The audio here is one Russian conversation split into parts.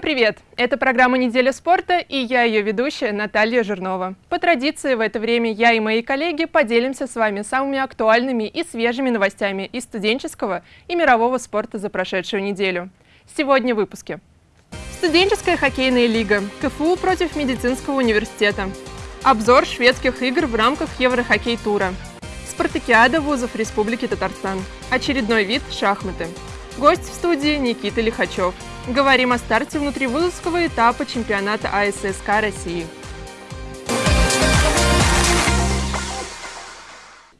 Всем привет! Это программа «Неделя спорта» и я ее ведущая Наталья Жирнова. По традиции в это время я и мои коллеги поделимся с вами самыми актуальными и свежими новостями из студенческого и мирового спорта за прошедшую неделю. Сегодня в выпуске. Студенческая хоккейная лига. КФУ против медицинского университета. Обзор шведских игр в рамках Еврохоккей-тура. Спартакиада вузов Республики Татарстан. Очередной вид – шахматы. Гость в студии Никита Лихачев. Говорим о старте внутривузовского этапа чемпионата АССК России.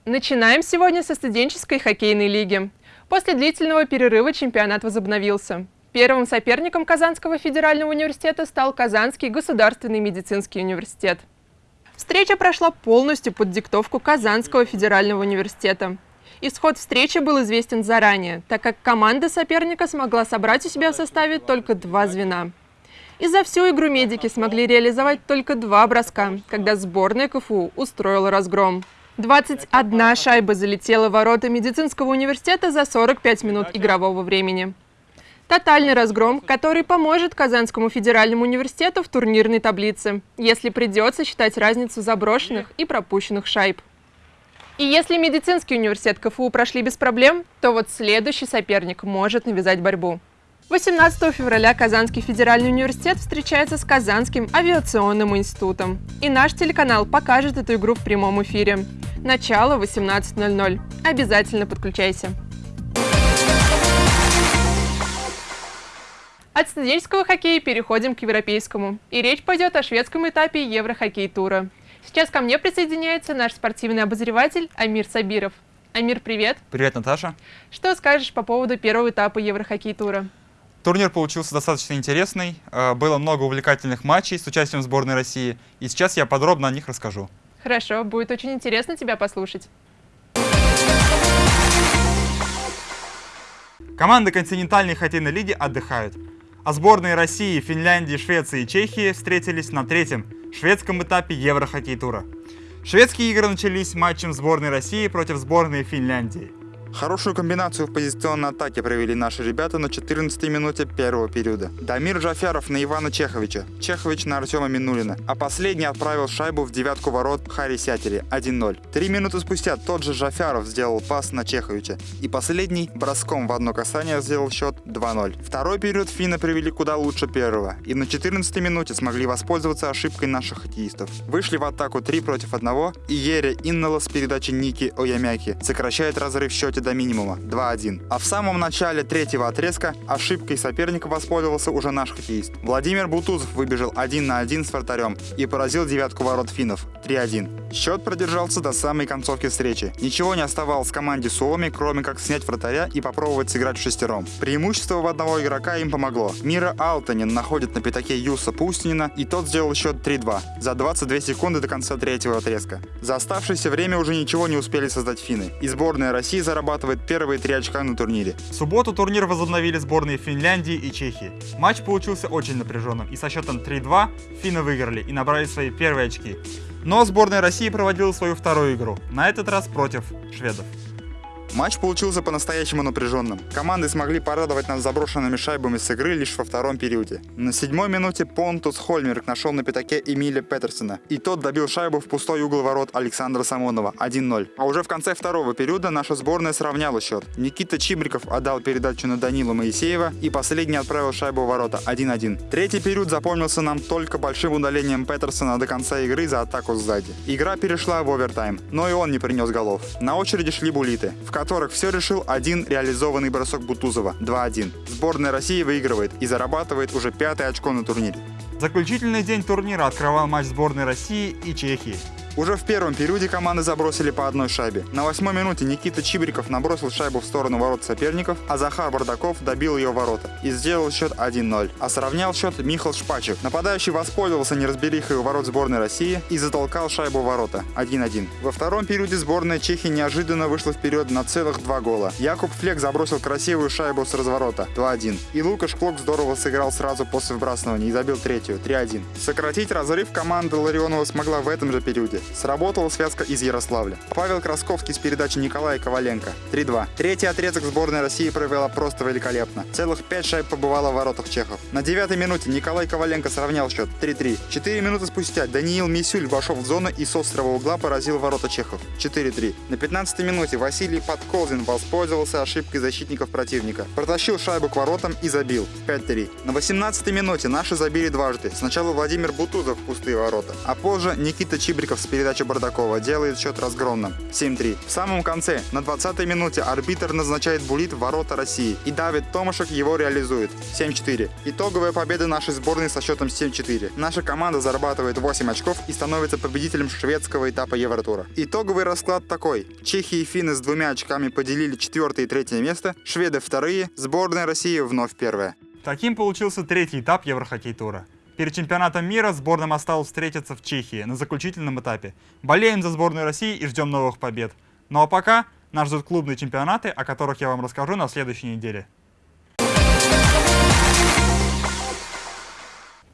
Начинаем сегодня со студенческой хоккейной лиги. После длительного перерыва чемпионат возобновился. Первым соперником Казанского федерального университета стал Казанский государственный медицинский университет. Встреча прошла полностью под диктовку Казанского федерального университета. Исход встречи был известен заранее, так как команда соперника смогла собрать у себя в составе только два звена. И за всю игру медики смогли реализовать только два броска, когда сборная КФУ устроила разгром. 21 шайба залетела в ворота медицинского университета за 45 минут игрового времени. Тотальный разгром, который поможет Казанскому федеральному университету в турнирной таблице, если придется считать разницу заброшенных и пропущенных шайб. И если медицинский университет КФУ прошли без проблем, то вот следующий соперник может навязать борьбу. 18 февраля Казанский федеральный университет встречается с Казанским авиационным институтом. И наш телеканал покажет эту игру в прямом эфире. Начало 18.00. Обязательно подключайся. От студенческого хоккея переходим к европейскому. И речь пойдет о шведском этапе Еврохоккей-тура. Сейчас ко мне присоединяется наш спортивный обозреватель Амир Сабиров. Амир, привет. Привет, Наташа. Что скажешь по поводу первого этапа Еврохоккей-тура? Турнир получился достаточно интересный. Э, было много увлекательных матчей с участием сборной России. И сейчас я подробно о них расскажу. Хорошо, будет очень интересно тебя послушать. Команды континентальной хоккейной лиги отдыхают. А сборные России, Финляндии, Швеции и Чехии встретились на третьем шведском этапе Еврохоккей-тура. Шведские игры начались матчем сборной России против сборной Финляндии. Хорошую комбинацию в позиционной атаке провели наши ребята на 14 минуте первого периода. Дамир Джафяров на Ивана Чеховича, Чехович на Артема Минулина, а последний отправил шайбу в девятку ворот Хари Сятери 1-0. Три минуты спустя тот же Джафяров сделал пас на Чеховича, и последний броском в одно касание сделал счет 2-0. Второй период финны привели куда лучше первого, и на 14 минуте смогли воспользоваться ошибкой наших хоккеистов. Вышли в атаку 3 против 1, и Ере Иннала с передачи Ники Оямяки сокращает разрыв в счете до минимума 2-1. А в самом начале третьего отрезка ошибкой соперника воспользовался уже наш хоккеист. Владимир Бутузов выбежал 1 на 1 с вратарем и поразил девятку ворот финнов 3-1. Счет продержался до самой концовки встречи. Ничего не оставалось команде Суоми, кроме как снять вратаря и попробовать сыграть в шестером. Преимущество в одного игрока им помогло. Мира Алтанин находит на пятаке Юса Пустинина, и тот сделал счет 3-2 за 22 секунды до конца третьего отрезка. За оставшееся время уже ничего не успели создать финны, и сборная России зарабатывает зарабатывает первые три очка на турнире. В субботу турнир возобновили сборные Финляндии и Чехии. Матч получился очень напряженным, и со счетом 3-2 финны выиграли и набрали свои первые очки. Но сборная России проводила свою вторую игру, на этот раз против шведов. Матч получился по-настоящему напряженным. Команды смогли порадовать нас заброшенными шайбами с игры лишь во втором периоде. На седьмой минуте Понтус Хольмерк нашел на пятаке Эмиля Петерсона, и тот добил шайбу в пустой угол ворот Александра Самонова 1-0. А уже в конце второго периода наша сборная сравняла счет. Никита Чибриков отдал передачу на Данила Моисеева и последний отправил шайбу в ворота 1-1. Третий период запомнился нам только большим удалением Петерсона до конца игры за атаку сзади. Игра перешла в овертайм, но и он не принес голов. На очереди шли булиты. В которых все решил один реализованный бросок Бутузова 2-1. Сборная России выигрывает и зарабатывает уже пятое очко на турнире. Заключительный день турнира открывал матч сборной России и Чехии. Уже в первом периоде команды забросили по одной шайбе. На восьмой минуте Никита Чибриков набросил шайбу в сторону ворот соперников, а Захар Бардаков добил ее ворота и сделал счет 1-0. А сравнял счет Михал Шпачев. Нападающий воспользовался неразберихой у ворот сборной России и затолкал шайбу в ворота 1-1. Во втором периоде сборная Чехии неожиданно вышла вперед на целых два гола. Якуб Флек забросил красивую шайбу с разворота 2-1. И Лукаш Клок здорово сыграл сразу после выбрасывания и забил третью 3-1. Сократить разрыв команда Ларионова смогла в этом же периоде. Минуте. Сработала связка из Ярославля. Павел Красковский с передачи Николая Коваленко. 3-2. Третий отрезок сборной России провела просто великолепно. Целых пять шайб побывало в воротах чехов. На девятой минуте Николай Коваленко сравнял счет 3-3. Четыре минуты спустя Даниил Мисюль вошел в зону и с острого угла поразил ворота чехов. 4-3. На 15 минуте Василий Подколзин воспользовался ошибкой защитников противника. Протащил шайбу к воротам и забил. 5-3. На 18 минуте наши забили дважды. Сначала Владимир Бутузов в пустые ворота, а позже Никита Чибриков с передачи Бардакова делает счет разгромным. 7-3. В самом конце, на 20 минуте, арбитр назначает булит в ворота России, и Давид Томашек его реализует. 7-4. Итоговая победа нашей сборной со счетом 7-4. Наша команда зарабатывает 8 очков и становится победителем шведского этапа Евротура. Итоговый расклад такой. Чехия и финны с двумя очками поделили четвертое и третье место, шведы вторые, сборная России вновь первая. Таким получился третий этап Еврохоккей-тура. Перед чемпионатом мира сборным осталось встретиться в Чехии на заключительном этапе. Болеем за сборную России и ждем новых побед. Ну а пока нас ждут клубные чемпионаты, о которых я вам расскажу на следующей неделе.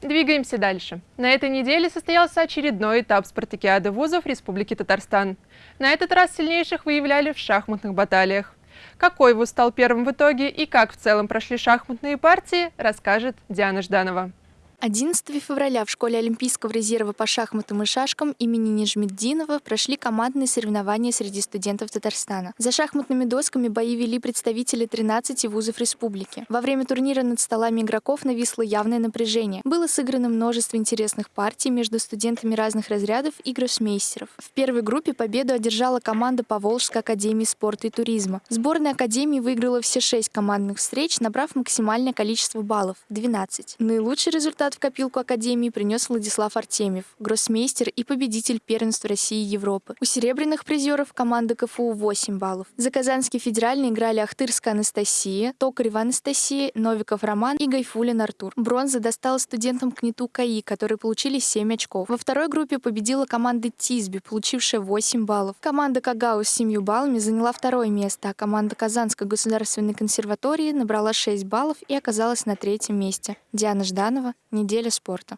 Двигаемся дальше. На этой неделе состоялся очередной этап спартакиады вузов Республики Татарстан. На этот раз сильнейших выявляли в шахматных баталиях. Какой вуз стал первым в итоге и как в целом прошли шахматные партии, расскажет Диана Жданова. 11 февраля в школе Олимпийского резерва по шахматам и шашкам имени Нижмеддинова прошли командные соревнования среди студентов Татарстана. За шахматными досками бои вели представители 13 вузов республики. Во время турнира над столами игроков нависло явное напряжение. Было сыграно множество интересных партий между студентами разных разрядов и гроссмейстеров. В первой группе победу одержала команда Поволжской академии спорта и туризма. Сборная академии выиграла все шесть командных встреч, набрав максимальное количество баллов – 12. Наилучший результат результат в копилку Академии принес Владислав Артемьев, гроссмейстер и победитель первенства России и Европы. У серебряных призеров команда КФУ 8 баллов. За Казанский федеральный играли Ахтырская Анастасия, Токарева Анастасия, Новиков Роман и Гайфулин Артур. Бронза досталась студентам КНИТУ КАИ, которые получили 7 очков. Во второй группе победила команда Тизби, получившая 8 баллов. Команда Кагау с 7 баллами заняла второе место, а команда Казанской государственной консерватории набрала 6 баллов и оказалась на третьем месте. Диана Жданова, Неделя спорта.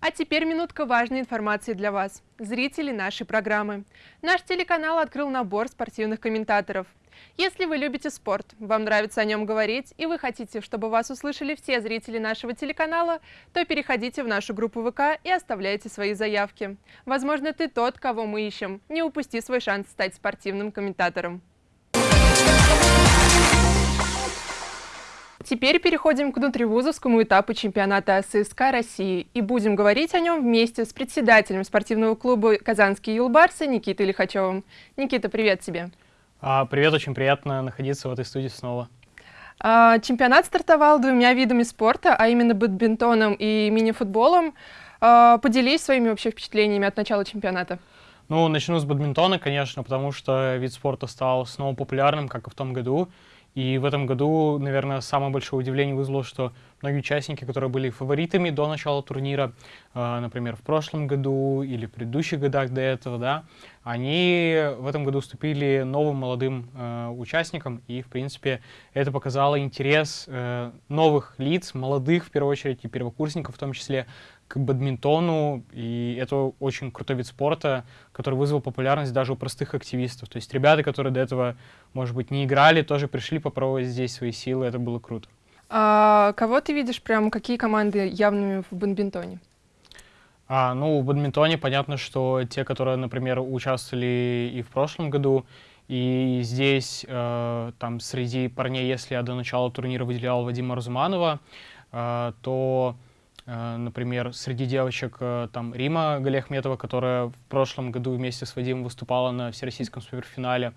А теперь минутка важной информации для вас, зрители нашей программы. Наш телеканал открыл набор спортивных комментаторов. Если вы любите спорт, вам нравится о нем говорить, и вы хотите, чтобы вас услышали все зрители нашего телеканала, то переходите в нашу группу ВК и оставляйте свои заявки. Возможно, ты тот, кого мы ищем. Не упусти свой шанс стать спортивным комментатором. Теперь переходим к внутривузовскому этапу чемпионата ССК России и будем говорить о нем вместе с председателем спортивного клуба «Казанские юлбарсы» Никитой Лихачевым. Никита, привет тебе. А, привет, очень приятно находиться в этой студии снова. А, чемпионат стартовал двумя видами спорта, а именно бадминтоном и мини-футболом. А, поделись своими вообще впечатлениями от начала чемпионата. Ну, начну с бадминтона, конечно, потому что вид спорта стал снова популярным, как и в том году. И в этом году, наверное, самое большое удивление вызвало, что многие участники, которые были фаворитами до начала турнира, э, например, в прошлом году или в предыдущих годах до этого, да, они в этом году уступили новым молодым э, участникам, и, в принципе, это показало интерес э, новых лиц, молодых, в первую очередь, и первокурсников в том числе, к бадминтону, и это очень крутой вид спорта, который вызвал популярность даже у простых активистов. То есть ребята, которые до этого, может быть, не играли, тоже пришли попробовать здесь свои силы, это было круто. А кого ты видишь, прям какие команды явными в бадминтоне? А, ну, в бадминтоне понятно, что те, которые, например, участвовали и в прошлом году, и здесь, э, там, среди парней, если я до начала турнира выделял Вадима Разуманова, э, то например, среди девочек э, там Рима Галиахметова, которая в прошлом году вместе с Вадимом выступала на всероссийском суперфинале.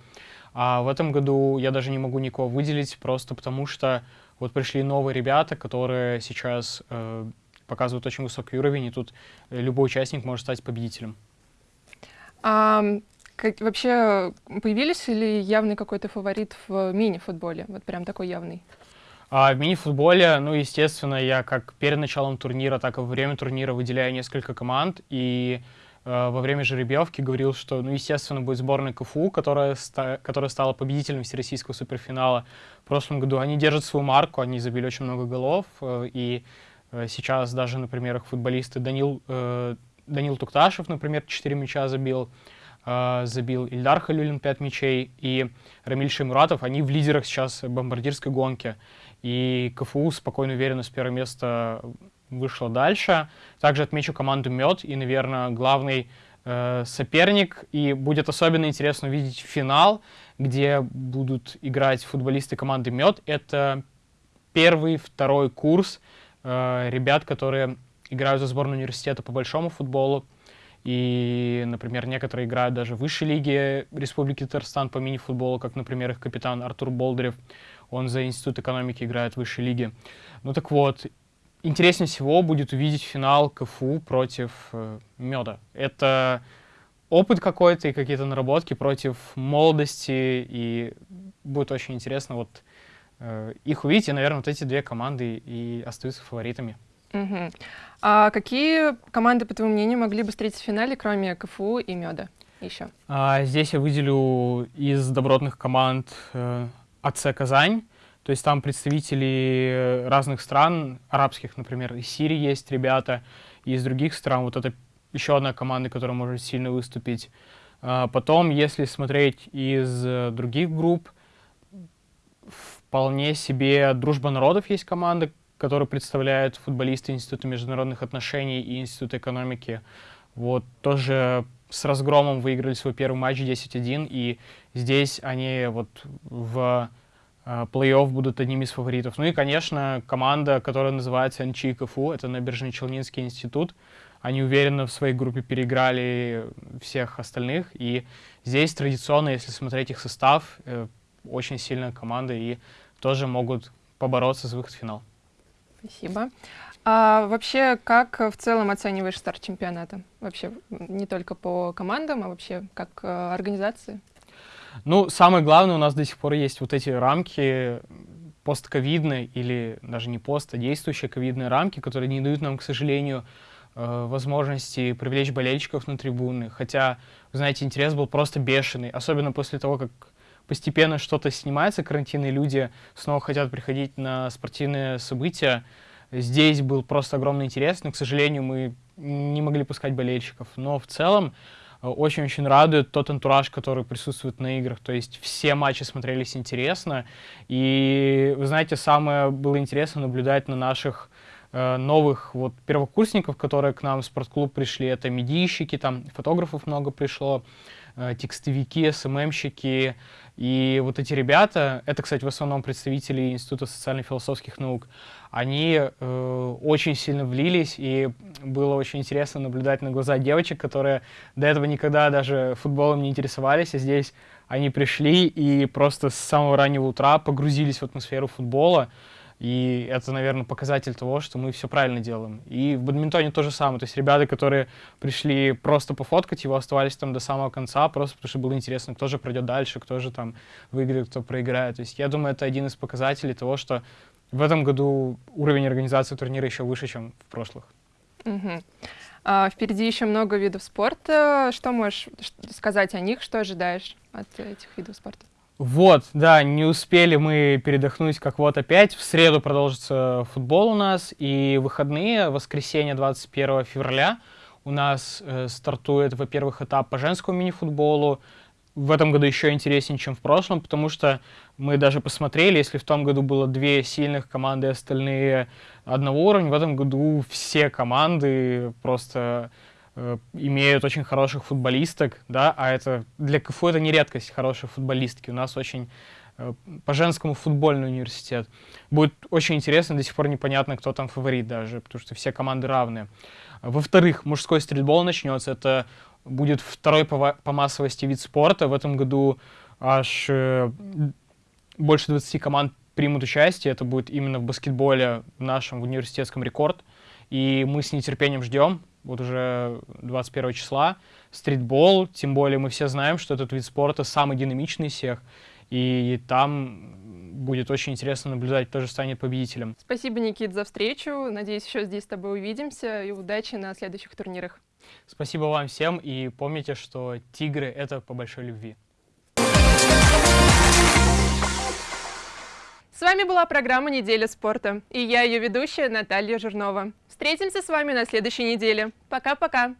А в этом году я даже не могу никого выделить, просто потому что вот пришли новые ребята, которые сейчас э, показывают очень высокий уровень, и тут любой участник может стать победителем. А, как, вообще появились ли явный какой-то фаворит в мини-футболе? Вот прям такой явный. А в мини-футболе, ну, естественно, я как перед началом турнира, так и во время турнира выделяю несколько команд. И э, во время жеребьевки говорил, что, ну, естественно, будет сборная КФУ, которая, ста которая стала победителем всероссийского суперфинала в прошлом году. Они держат свою марку, они забили очень много голов. Э, и Э, сейчас даже, например, их футболисты Данил, э, Данил Тукташев, например, 4 мяча забил, э, забил Ильдар Халюлин 5 мячей, и Рамиль Шеймуратов, они в лидерах сейчас бомбардирской гонки. И КФУ спокойно уверенно с первого места вышло дальше. Также отмечу команду «Мед» и, наверное, главный э, соперник. И будет особенно интересно увидеть финал, где будут играть футболисты команды «Мед». Это первый, второй курс э, ребят, которые играют за сборную университета по большому футболу. И, например, некоторые играют даже в высшей лиге Республики Татарстан по мини-футболу, как, например, их капитан Артур Болдырев. Он за Институт экономики играет в высшей лиге. Ну так вот, интереснее всего будет увидеть финал КФУ против э, Меда. Это опыт какой-то и какие-то наработки против молодости, и будет очень интересно вот э, их увидеть, и, наверное, вот эти две команды и остаются фаворитами. Угу. А какие команды, по твоему мнению, могли бы встретиться в финале, кроме КФУ и Меда еще? А, здесь я выделю из добротных команд э, АЦ Казань, то есть там представители разных стран, арабских, например, из Сирии есть ребята, и из других стран. Вот это еще одна команда, которая может сильно выступить. А, потом, если смотреть из других групп, вполне себе «Дружба народов» есть команда, которую представляют футболисты Института международных отношений и Института экономики. Вот тоже с разгромом выиграли свой первый матч 10-1, и здесь они вот в а, плей-офф будут одними из фаворитов. Ну и, конечно, команда, которая называется НЧИ КФУ, это Набережный Челнинский институт. Они уверенно в своей группе переиграли всех остальных. И здесь традиционно, если смотреть их состав, э, очень сильная команда и тоже могут побороться за выход в финал. Спасибо. А вообще, как в целом оцениваешь старт чемпионата? Вообще, не только по командам, а вообще как э, организации? Ну, самое главное, у нас до сих пор есть вот эти рамки постковидные или даже не пост, а действующие ковидные рамки, которые не дают нам, к сожалению, э, возможности привлечь болельщиков на трибуны. Хотя, знаете, интерес был просто бешеный, особенно после того, как постепенно что-то снимается, карантин, и люди снова хотят приходить на спортивные события. Здесь был просто огромный интерес, но, к сожалению, мы не могли пускать болельщиков. Но в целом очень-очень радует тот антураж, который присутствует на играх. То есть все матчи смотрелись интересно. И, вы знаете, самое было интересно наблюдать на наших э, новых вот первокурсников, которые к нам в спортклуб пришли. Это медийщики, там фотографов много пришло, э, текстовики, СММщики. И вот эти ребята, это, кстати, в основном представители Института социально-философских наук, они э, очень сильно влились, и было очень интересно наблюдать на глаза девочек, которые до этого никогда даже футболом не интересовались, а здесь они пришли и просто с самого раннего утра погрузились в атмосферу футбола. И это, наверное, показатель того, что мы все правильно делаем. И в бадминтоне то же самое. То есть ребята, которые пришли просто пофоткать его, оставались там до самого конца, просто потому что было интересно, кто же пройдет дальше, кто же там выиграет, кто проиграет. То есть я думаю, это один из показателей того, что в этом году уровень организации турнира еще выше, чем в прошлых. Угу. А, впереди еще много видов спорта. Что можешь сказать о них? Что ожидаешь от этих видов спорта? Вот, да, не успели мы передохнуть, как вот опять. В среду продолжится футбол у нас, и выходные, воскресенье 21 февраля, у нас э, стартует, во-первых, этап по женскому мини-футболу, в этом году еще интереснее, чем в прошлом, потому что мы даже посмотрели, если в том году было две сильных команды, остальные одного уровня, в этом году все команды просто имеют очень хороших футболисток, да, а это для КФУ это не редкость, хорошие футболистки. У нас очень э, по женскому футбольный университет. Будет очень интересно, до сих пор непонятно, кто там фаворит даже, потому что все команды равные. Во-вторых, мужской стритбол начнется, это будет второй по, по массовости вид спорта. В этом году аж э, больше 20 команд примут участие. Это будет именно в баскетболе в нашем в университетском рекорд. И мы с нетерпением ждем, вот уже 21 числа, стритбол. Тем более мы все знаем, что этот вид спорта самый динамичный из всех. И там будет очень интересно наблюдать, кто же станет победителем. Спасибо, Никит, за встречу. Надеюсь, еще здесь с тобой увидимся. И удачи на следующих турнирах. Спасибо вам всем и помните, что тигры — это по большой любви. С вами была программа «Неделя спорта» и я ее ведущая Наталья Жирнова. Встретимся с вами на следующей неделе. Пока-пока!